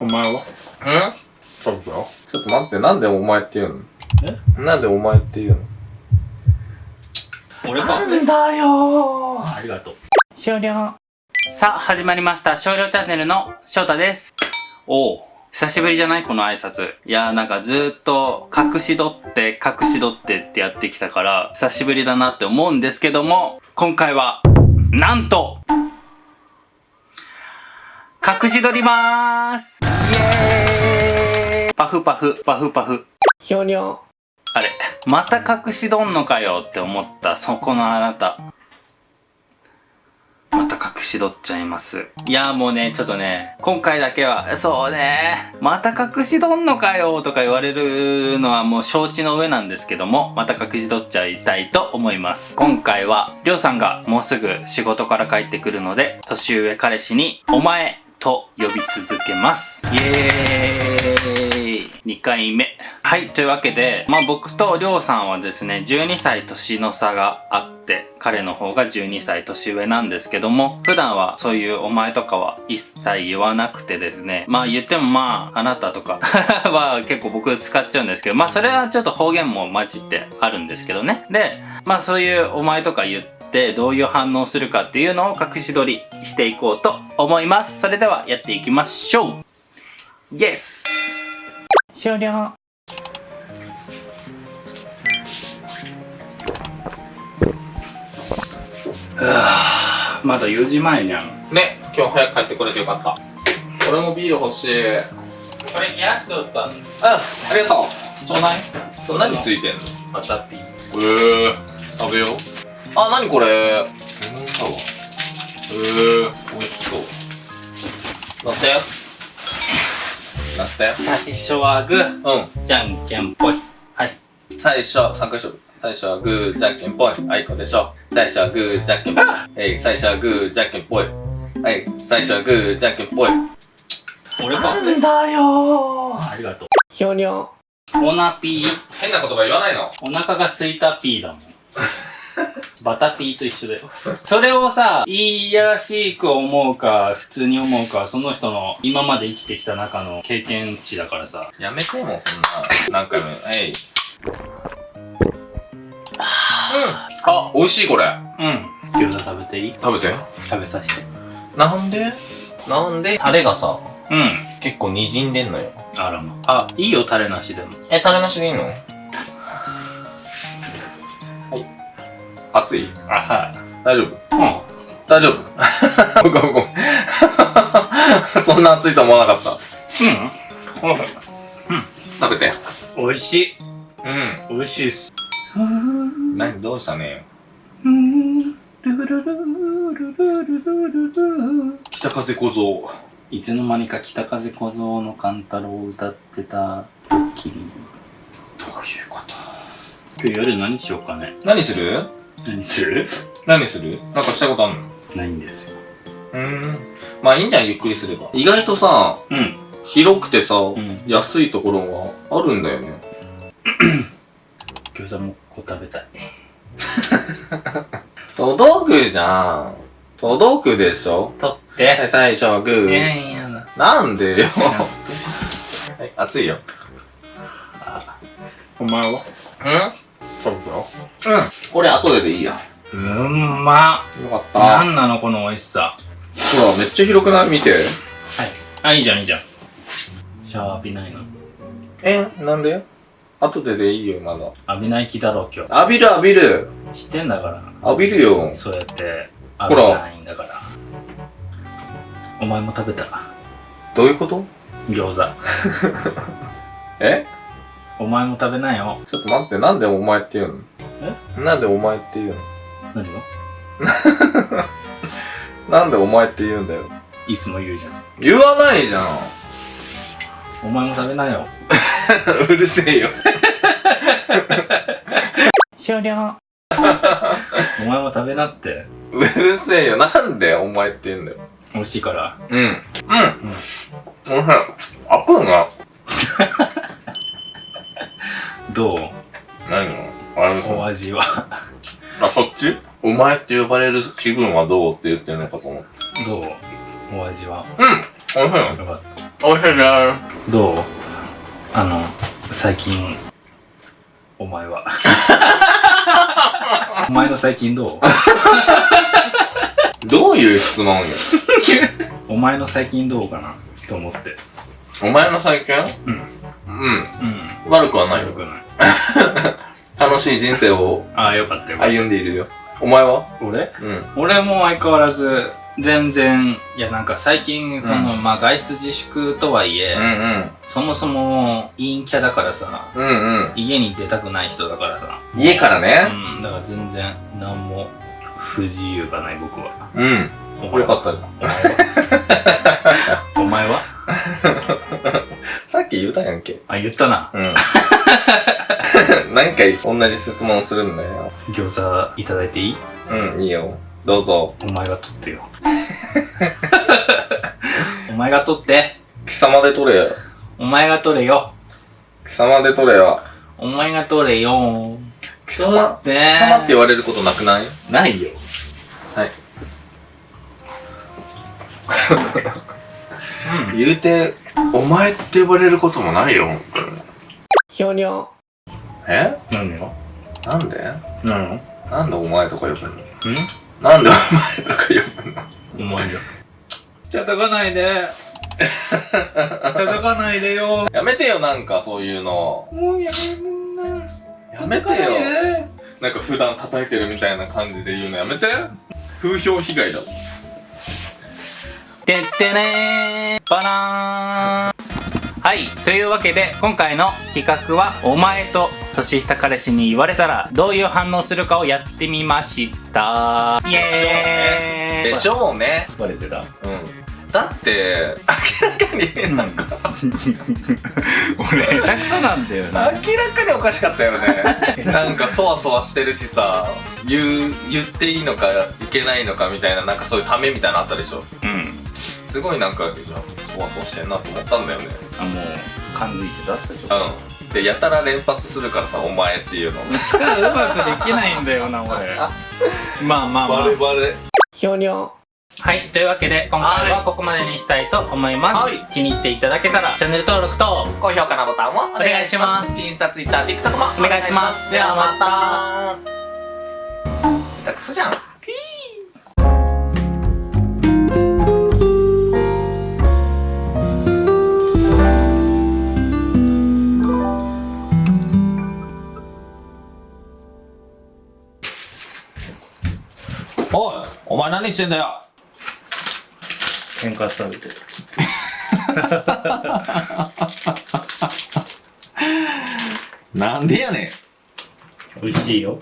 お前は？んそうだよ。ちょっと待って、なんでお前って言うの？え？なんでお前って言うの？俺かんだよありがとう。終了。さあ、始まりました。少量チャンネルの翔太です。おお。久しぶりじゃない？この挨拶。いやーなんかずーっと隠し撮って隠し撮ってってやってきたから久しぶりだなって思うんですけども今回はなんと隠し撮りまーすイエーイパフパフパフパフひょにょ。あれまた隠し撮んのかよって思ったそこのあなた。また隠し撮っちゃいます。いやもうね、ちょっとね、今回だけは、そうね、また隠し撮んのかよとか言われるのはもう承知の上なんですけども、また隠し撮っちゃいたいと思います。今回は、りょうさんがもうすぐ仕事から帰ってくるので、年上彼氏に、お前と呼び続けます。イエーイ !2 回目。はい、というわけで、まあ僕とりょうさんはですね、12歳年の差があって、彼の方が12歳年上なんですけども、普段はそういうお前とかは一切言わなくてですね、まあ言ってもまあ、あなたとか は結構僕使っちゃうんですけど、まあそれはちょっと方言も混じってあるんですけどね。で、まあそういうお前とか言って、どういう反応するかっていうのを隠し撮りしていこうと思います。それではやっていきましょうイエス終了まだ4時前にゃんね、今日早く帰ってこれてよかった。俺もビール欲しい。うん、これ冷やしておったんありがとちょうだいう。何ついてんの？バタピーえー、食べよう。あ、何これ？レモンサワー。えー、美味しそう。乗ったよ。乗ったよ。最初はグーうん。じゃんけんぽいはい最初、3回しよう。最初はグー、じゃんけんぽい。あいこでしょ。最初はグー、じゃんけんぽい。えい、最初はグー、じゃんけんぽい。はい、最初はグー、じゃんけんぽい。俺かんだよありがとうひょにょ。オナピー変な言葉言わないの？お腹が空いたピーだもん バタピーと一緒だよ。それをさ、いやらしく思うか、普通に思うか、その人の今まで生きてきた中の経験値だからさ。やめてもう、こんな。何回も。えい。うん。あ、美味しいこれ。うん。餃子食べていい？食べて。食べさせて。なんで？なんで？タレがさ、うん。結構滲んでんのよ。あらま。あ、いいよ、タレなしでも。え、タレなしでいいの？熱い？あ、は大丈夫？い。うん。大丈夫？ごめんごめん。そんな熱いと思わなかった。うん。食べて。おいしい。うん。おいしいっす。何？どうしたね？北風小僧。いつの間にか北風小僧の勘太郎を歌ってたドッキリ。どういうこと？今日夜何しようかね。何する？何する？何する？なんかしたいことあんの？ないんですよ。うーん。まあいいんじゃん、ゆっくりすれば。意外とさ、うん。広くてさ、ん安いところがあるんだよね。餃子もこう食べたい。届くじゃん。届くでしょ？取って。はい、最初はグいやー。いやだ。なんでよ。はい、熱いよ。お前は？うん？そうだよ。うん。これ後ででいいや。うんまよかっっ。た。なんなのこの美味しさ。ほら、めっちゃ広くない？見て。はい。あ、いいじゃんいいじゃん。シャワー浴びないのえ、なんで？後ででいいよ、まだ。浴びない気だろ今日。浴びる浴びる。知ってんだから。浴びるよ。そうやって浴びないんだから。お前も食べた。どういうこと？餃子。え？お前も食べなよ。ちょっと待って、なんでお前って言うの？なんでお前って言うの？何を なんでお前って言うんだよ。いつも言うじゃん。言わないじゃん。お前も食べなよ。うるせえよ。終了。お前も食べなって。うるせえよ。なんでお前って言うんだよ。美味しいから。うん。うん。おいしい。開くん。が。どう何のあれお味は。あ、そっち？お前って呼ばれる気分はどうって言ってるのかと思って。どう？お味は。うん。おいしいよ。よかった。おいしいね。どう？あの最近お前は お前の最近どう？どういう質問よ？お前の最近どうかな？と思ってお前の最近？うんうん。うん悪くはないよ。よくない楽しい人生をああよかったよかった歩んでいるよ。お前は？俺？うん。俺も相変わらず全然いやなんか最近その、まあ外出自粛とはいえ、うんうん。そもそも陰キャだからさうんうん。家に出たくない人だからさ家からうね。んだから全然何も不自由がない僕はうん。お前は？よかったよ。お前は？さっき言うたやんけ。あ言ったなうん。何回同じ質問するんだよ。餃子いただいていい？うん、いいよ。どうぞ。お前が取ってよ お前が取って貴様で取れよ。お前が取れよ貴様で取れよ。お前が取れよ貴様って貴様って言われることなくない？ないよはい。言うて、お前って呼ばれることもないよ。ひょにょ。え？何よなんで？何？のなんでお前とか呼ぶの？ん？なんでお前とか呼ぶの？お前よ叩かないで。叩かないでよ。やめてよ、なんかそういうの。もうやめんな。やめてよ。なんか普段叩いてるみたいな感じで言うのやめて。風評被害だ。もん。てってねー。バナーンはい。というわけで、今回の企画は、お前と年下彼氏に言われたら、どういう反応するかをやってみました。イエーイでしょうね。バレてたうん。だって、明らかに、なんか、俺、下手くそなんだよな。明らかにおかしかったよね。なんかそわそわしてるしさ、言う、言っていいのかいけないのかみたいな、なんかそういうためみたいなのあったでしょ。うん。すごいなんか、そわそわしてんなと思ったんだよね。あ、もう、感づいてた最初。うん。で、やたら連発するからさ、お前っていうの。使うまくできないんだよな、俺。まあまあまあ。バレバレ。ひょにょ。はい。というわけで、今回はここまでにしたいと思います。はい気に入っていただけたら、チャンネル登録と、高評価のボタンをお願いします。インスタ、ツイッター、TikTok もお願いしますではまた。下手くそじゃん。おいお前何してんだよ？喧嘩されてる。なんでやねん美味しいよ。